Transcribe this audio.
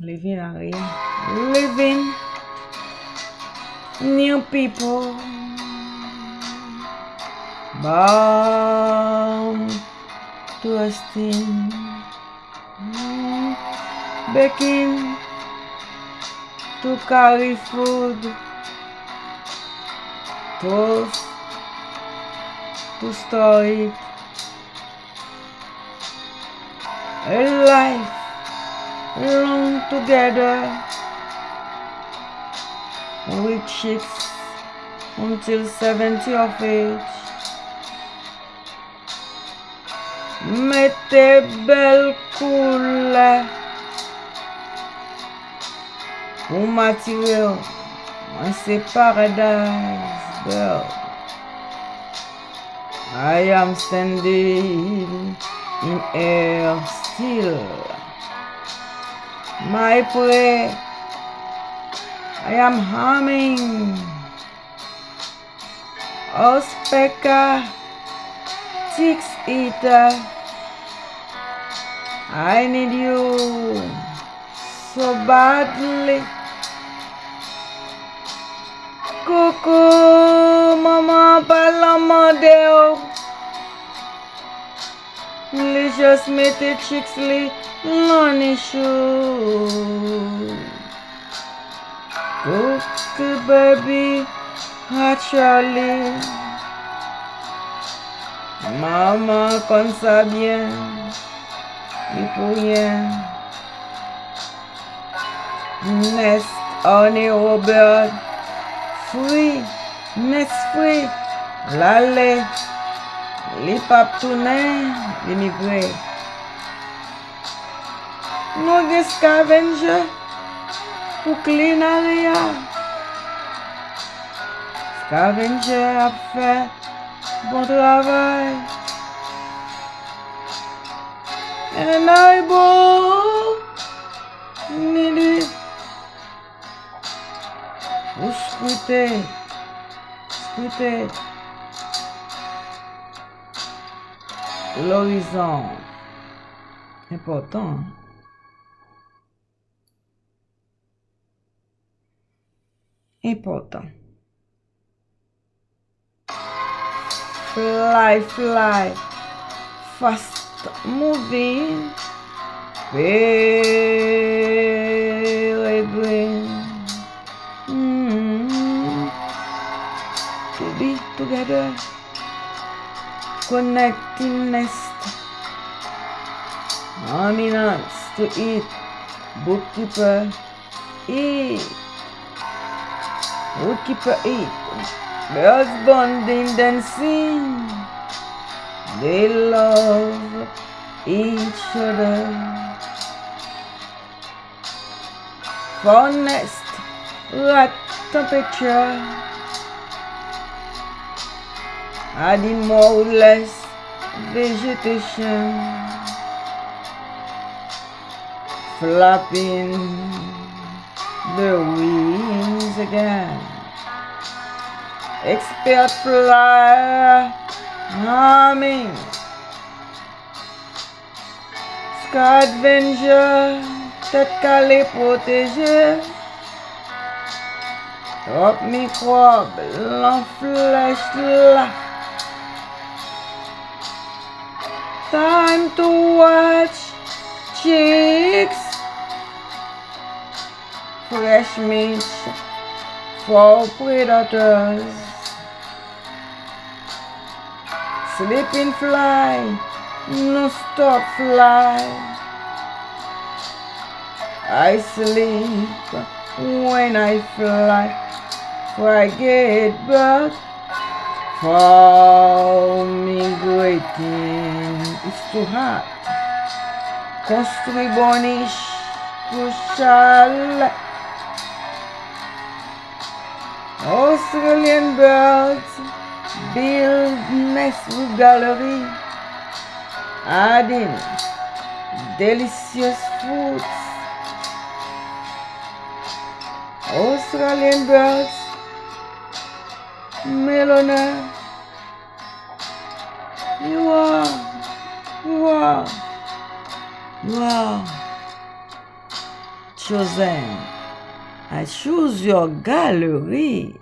living again, living. New people. Bound to esteem baking to carry food. Toast to store it. A life long together. With chicks until 70 of age. Mettez belle coule. Ou material C'est paradise girl I am standing in air still My prayer I am humming. Ospeka Six eater. I need you so badly. Coucou, maman, palama Li jes mette chiks li loni show. Baby, hot Charlie. Maman kon sa byen, li pou yen. Nest ane Robert, fwi, nest fwi, lale. Li pap tounen, li migwe. Nou gen skavenje pou klin ale ya. Skavenje ap fe bon travay. En ay bo ni li. Ou skute, skute. L'horizon. Important. Important. Fly, fly. Fast moving. Peregrine. Mm. To be together. Connecting nest. Dominance to eat. Bookkeeper eat. Bookkeeper eat. Birds bonding dancing. They love each other. For nest, right temperature. Animo ou les vegetation Flapping the wings again. Expert fly humming Sky Adventure Tèt kalè proteje Top mikrob Lan flèche la Time to watch chicks. Fresh meat for predators. Sleeping fly, no stop fly. I sleep when I fly, for I get back for migrating. It's too hot. Construit boniche, crucial. Australian birds build nests with gallery, adding delicious foods. Australian birds, Melona, you are, you are, chosen. I choose your gallery.